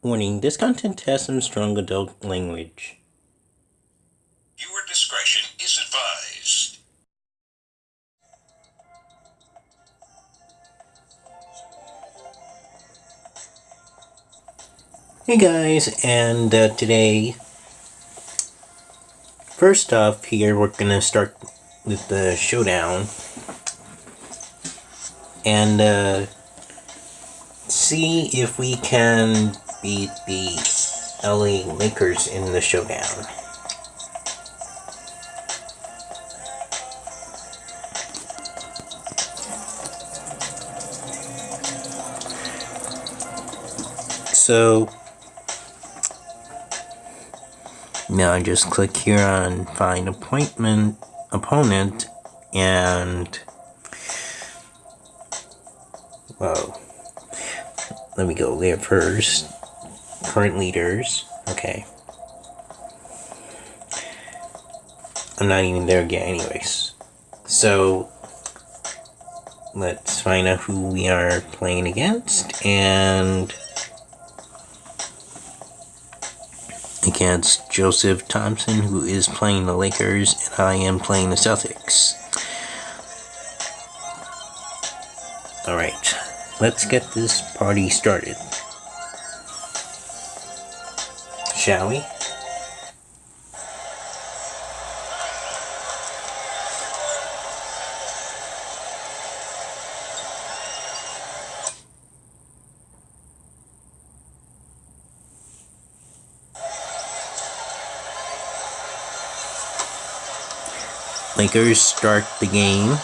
Warning, this content has some strong adult language. Viewer discretion is advised. Hey guys, and uh, today, first off here, we're gonna start with the showdown. And uh, see if we can beat the LA Lakers in the showdown. So now I just click here on find appointment opponent and whoa let me go there first current leaders okay I'm not even there yet anyways so let's find out who we are playing against and against Joseph Thompson, who is playing the Lakers, and I am playing the Celtics. Alright, let's get this party started. Shall we? Lakers start the game.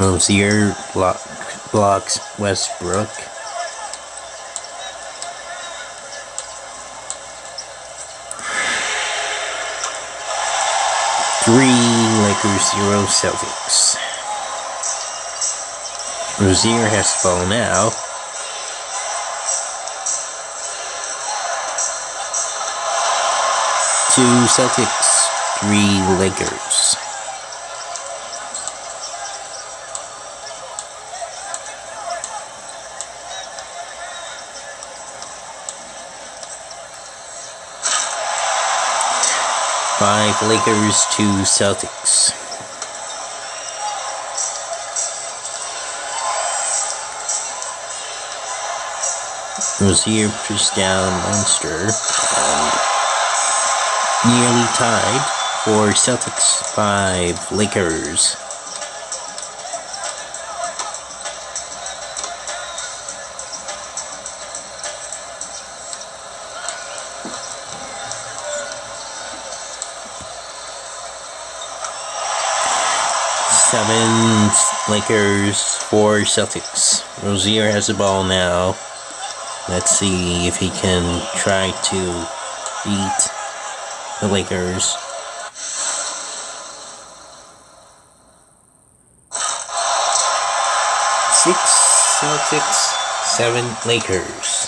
Rozier block, blocks Westbrook. Three Lakers, zero Celtics. Rozier has the ball now. two Celtics, three Lakers. Five Lakers, to Celtics. Rozier pushed down Monster nearly tied for Celtics 5 Lakers. Seven Lakers, four Celtics. Rozier has the ball now. Let's see if he can try to beat the Lakers. Six Celtics, seven Lakers.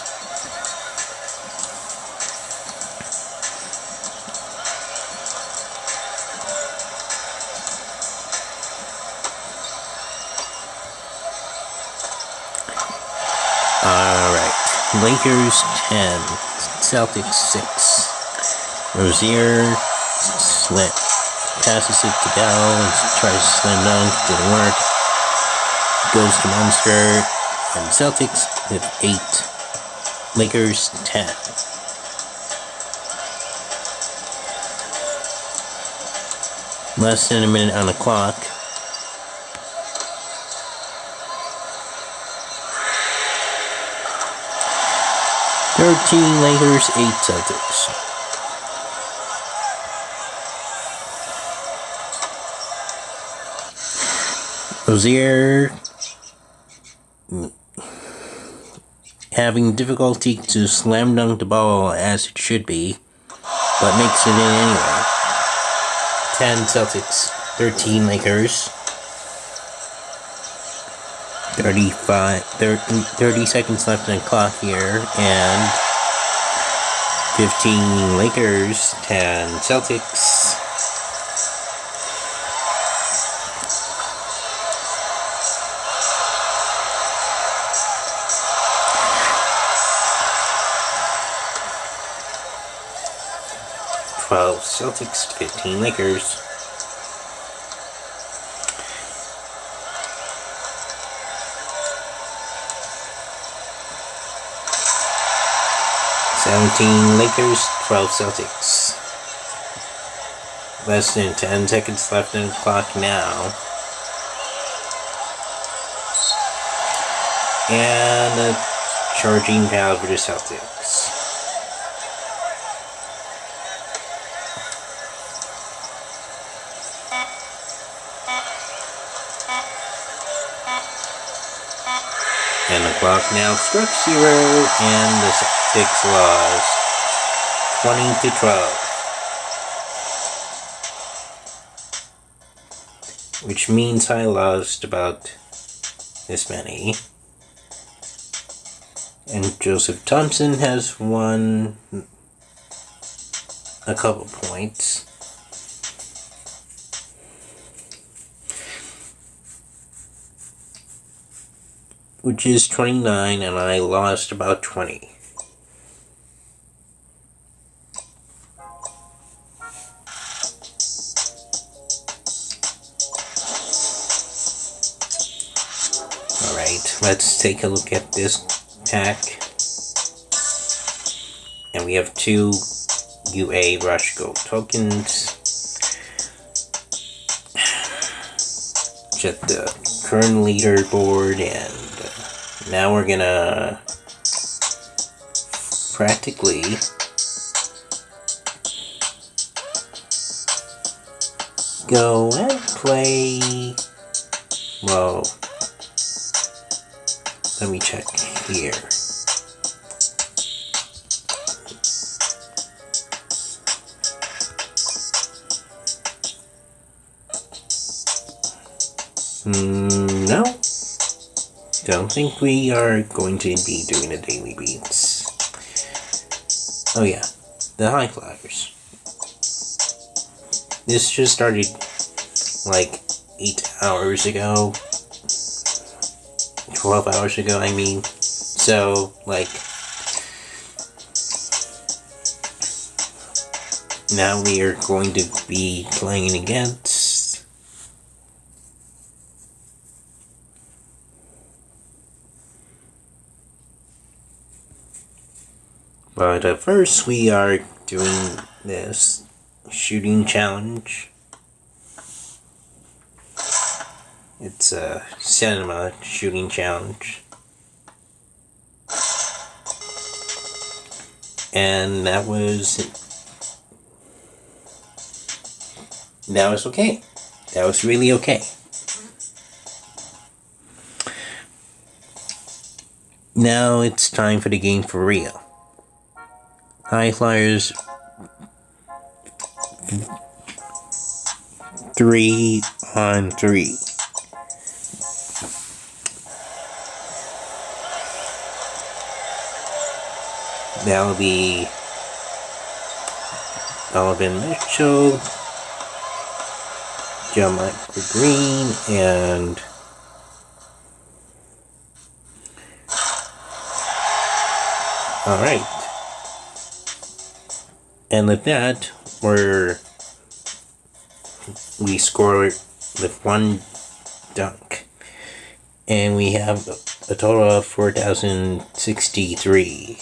Lakers 10, Celtics 6. Rozier slit, passes it to Bell, tries to slam dunk, didn't work. Goes to Monster, and Celtics with 8. Lakers 10. Less than a minute on the clock. Thirteen Lakers, eight Celtics. Rozier having difficulty to slam dunk the ball as it should be, but makes it in anyway. 10 Celtics, 13 Lakers. 35, 30, 30 seconds left in the clock here, and 15 Lakers, 10 Celtics. Twelve Celtics, fifteen Lakers. Seventeen Lakers, twelve Celtics. Less than ten seconds left on the clock now. And a charging foul for the Celtics. Clock now struck zero, and the Celtics lost 20 to 12. Which means I lost about this many. And Joseph Thompson has won a couple points. Which is 29, and I lost about 20. Alright, let's take a look at this pack. And we have two UA Rush Gold tokens. Check the current leaderboard and now we're gonna practically go and play well let me check here Mm, no. Don't think we are going to be doing a daily beats. Oh yeah, the high flyers. This just started like 8 hours ago. 12 hours ago, I mean. So, like, now we are going to be playing against But uh, first, we are doing this shooting challenge. It's a cinema shooting challenge. And that was. That was okay. That was really okay. Now it's time for the game for real. High Flyers three on three. That'll be Donovan Mitchell, JaMychal Green, and all right. And with that, we're we score with one dunk. And we have a total of 4,063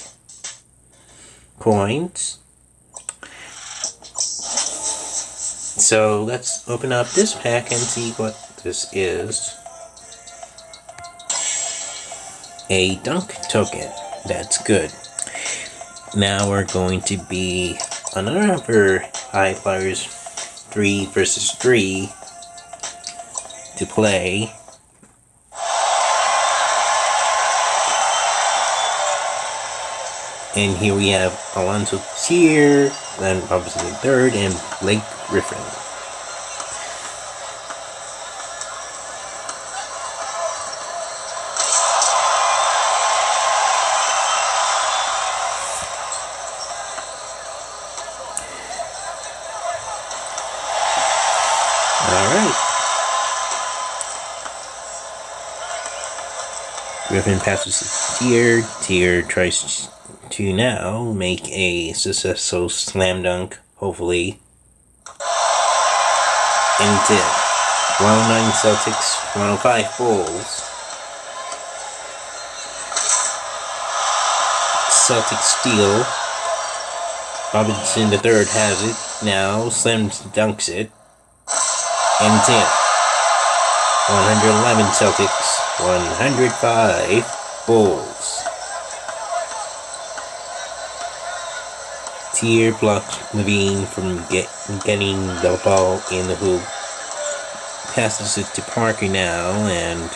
points. So let's open up this pack and see what this is. A dunk token. That's good. Now we're going to be another for High Flyers 3 versus 3 to play. And here we have Allonzo Trier, Glenn Robinson third, and Blake Griffin. Griffin passes to Trier. Trier tries to now make a successful slam dunk, hopefully, and 10. 109 Celtics, 105 Bulls. Celtics steal. Robinson the third has it. Now Slim dunks it. And 10. 111 Celtics, 105 Bulls. Trier blocks LaVine from get, getting the ball in the hoop. Passes it to Parker now, and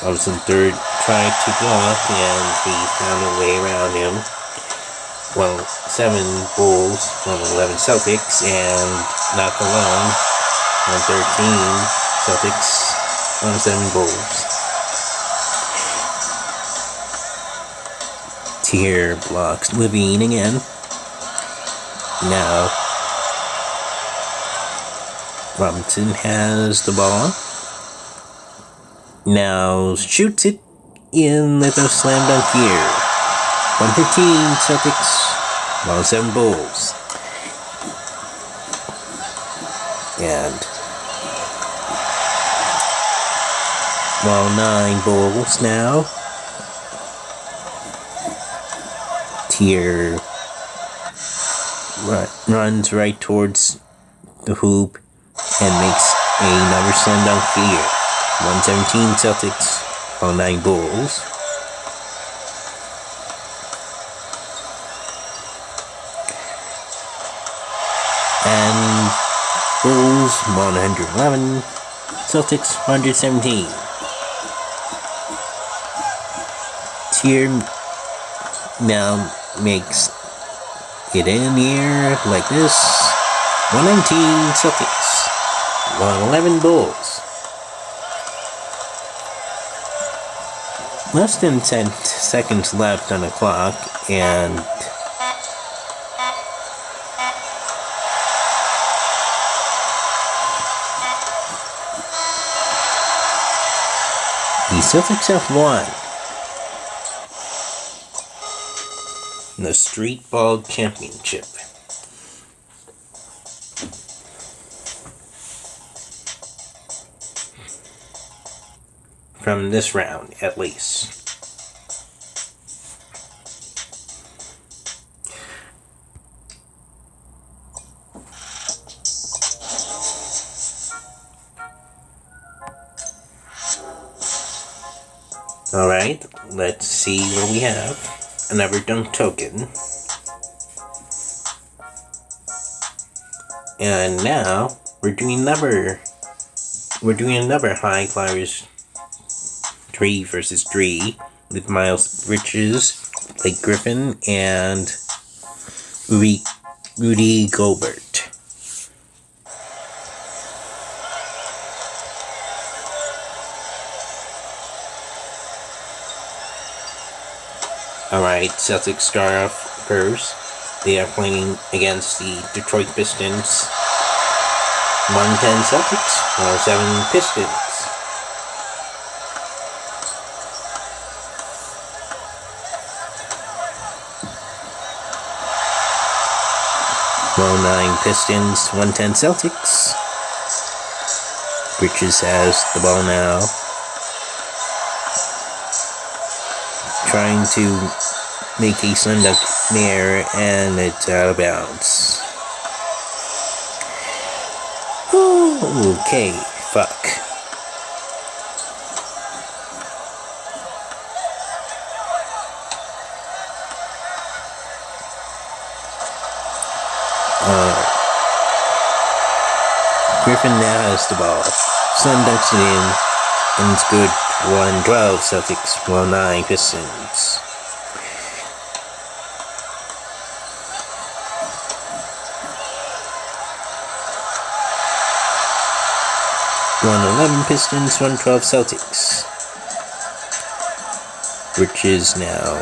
Robinson third tried to block, and he found a way around him. Well, seven Bulls, 111 Celtics, and not alone. 113 Celtics, 107 Bulls. Trier blocks LaVine again. Now, Robinson has the ball. Now shoots it in with a slam dunk here. 115 Celtics, 107 Bulls. And well, nine Bulls now. Trier run, runs right towards the hoop and makes another slam dunk here. 117 Celtics, on nine Bulls. And Bulls 111, Celtics 117. Trier now makes it in here like this. 119 Celtics, 111 Bulls. Less than 10 seconds left on the clock, and the Celtics have won the Street Ball Championship. From this round, at least. Alright, let's see what we have. Another dunk token. And now we're doing another we're doing another high flyers three versus three with Miles Bridges, Blake Griffin, and Rudy, Rudy Gobert. Alright, Celtics start off first. They are playing against the Detroit Pistons. 110 Celtics, 107 Pistons. Well, 9 Pistons, 110 Celtics. Bridges has the ball now. Trying to make a slam dunk there, and it's out of bounds. Okay, fuck. Griffin now has the ball. Sun dunks it in, and it's good. 112 Celtics, 109 Pistons. One eleven Pistons, one twelve Celtics. Which is now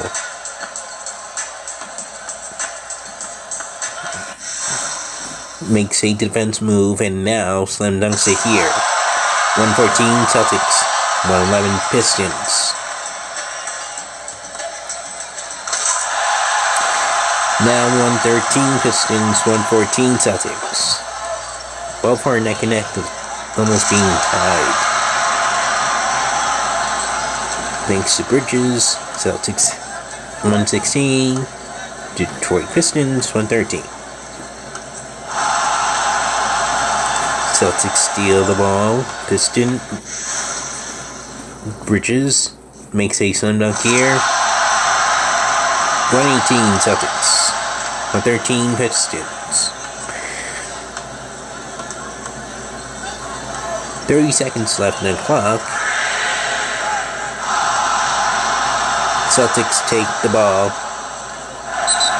makes a defense move and now slam dunks it here. 114 Celtics, 111 Pistons. Now 113 Pistons, 114 Celtics. 12 for neck and neck, almost being tied. Thanks to Bridges, Celtics 116, Detroit Pistons 113. Celtics steal the ball. Piston Bridges makes a slam dunk here. 118 Celtics. 113 Pistons. 30 seconds left in the clock. Celtics take the ball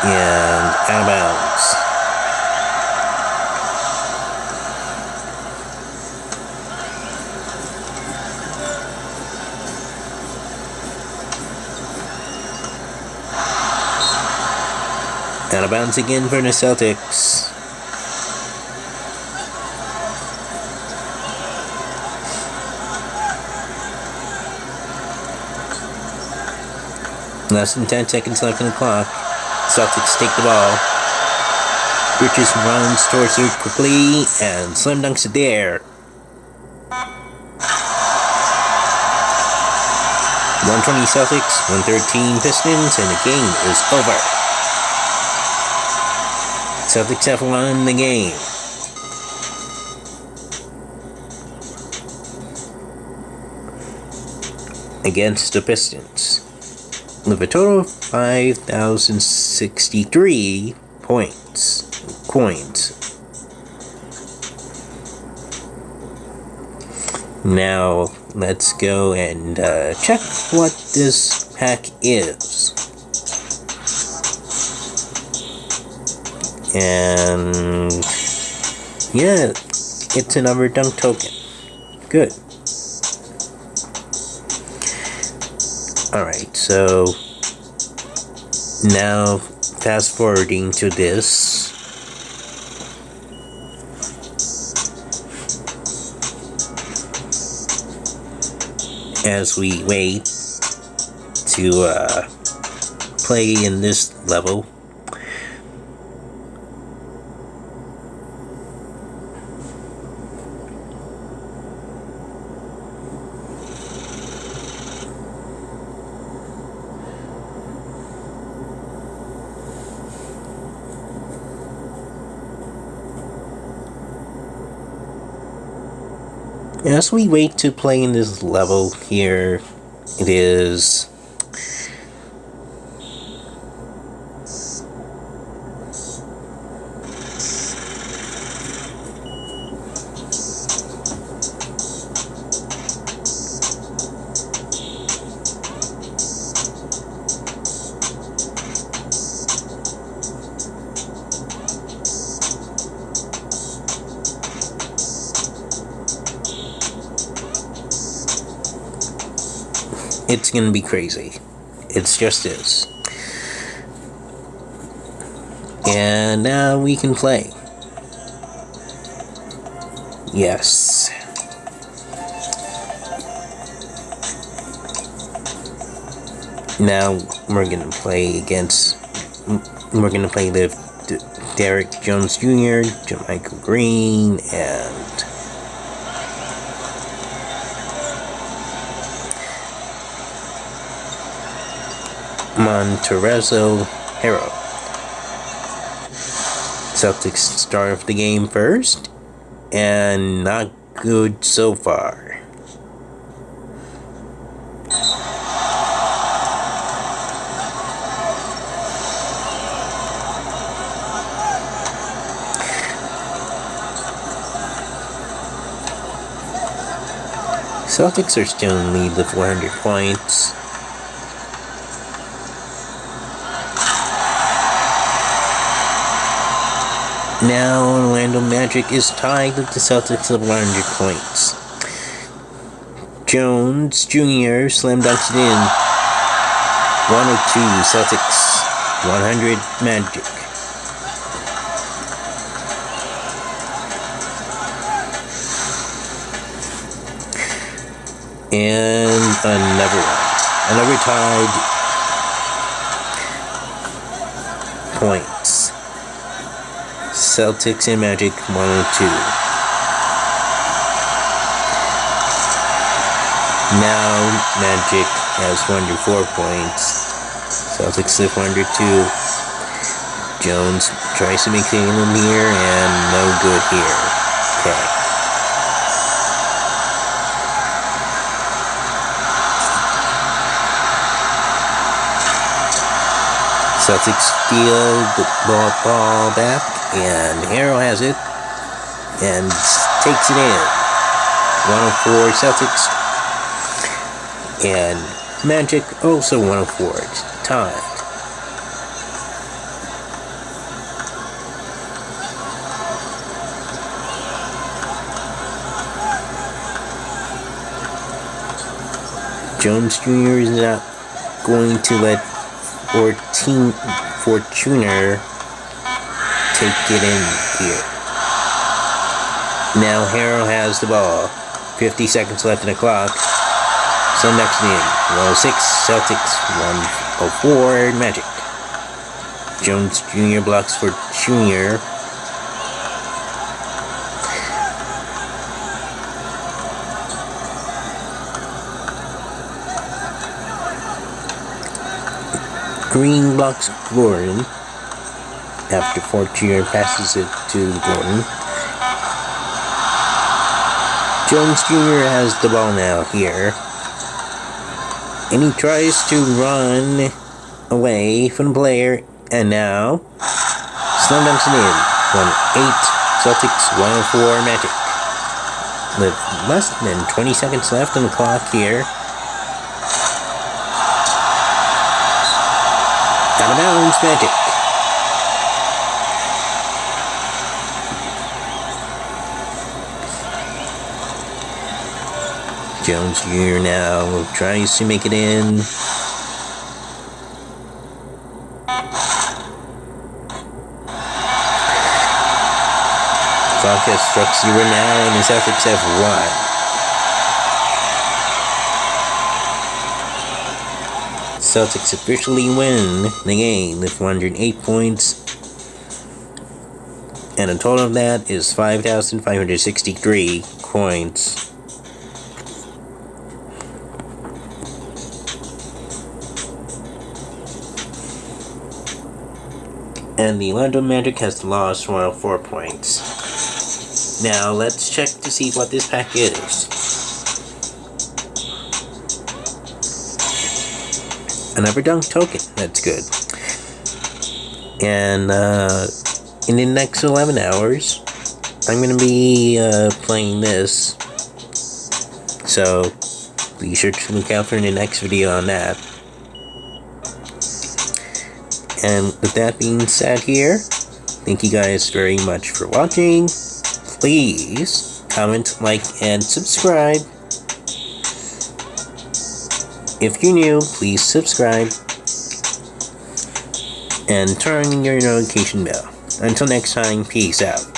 and out of bounds. Out of bounds again for the Celtics. Less than 10 seconds left in the clock. Celtics take the ball. Bridges runs towards it quickly and slam dunks it there. 120 Celtics, 113 Pistons, and the game is over. Celtics have won the game. Against the Pistons. With a total of 5,063 points. Coins. Now, let's go and uh, check what this pack is. And yeah, it's another dunk token. Good. Alright, so now fast forwarding to this. As we wait to uh, play in this level. As we wait to play in this level here, it is gonna be crazy. It's just is. And now we can play. Yes. Now we're gonna play against. We're gonna play the Derrick Jones Jr., Michael Green, and Montrezl Harrell. Celtics start off the game first, and not good so far. Celtics are still in lead with 400 points. Now Orlando Magic is tied with the Celtics of 100 points. Jones Jr. slam dunks it in. 102 Celtics, 100 Magic. And another one. Another tied points. Celtics and Magic 102. Now Magic has 104 points. Celtics have 102. Jones tries to make the in here and no good here. Okay. Celtics steal the ball, ball back and Harrell has it and takes it in. 104 Celtics, and Magic also 104. It's tied. Jones Jr. is not going to let 14 Fournier take it in here. Now Harrell has the ball. 50 seconds left in the clock. So next in 106 Celtics, 104 Magic. Jones Jr. blocks for Jr. Green blocks Gordon after Fournier passes it to Gordon. Jones Jr. has the ball now here. And he tries to run away from the player. And now, slam dunks in. 1-8, Celtics 104 Magic. With less than 20 seconds left on the clock here. Out of bounds, Magic. Jones Jr. now tries to make it in. Clock has struck zero now, and the Celtics have won. Celtics officially win the game with 108 points. And a total of that is 5,563 points. And the Orlando Magic has lost 104 points. Now let's check to see what this pack is. Another dunk token. That's good. And uh, in the next 11 hours, I'm going to be uh, playing this. So be sure to look out for the next video on that. And with that being said here, thank you guys very much for watching. Please comment, like, and subscribe. If you're new, please subscribe. And turn your notification bell. Until next time, peace out.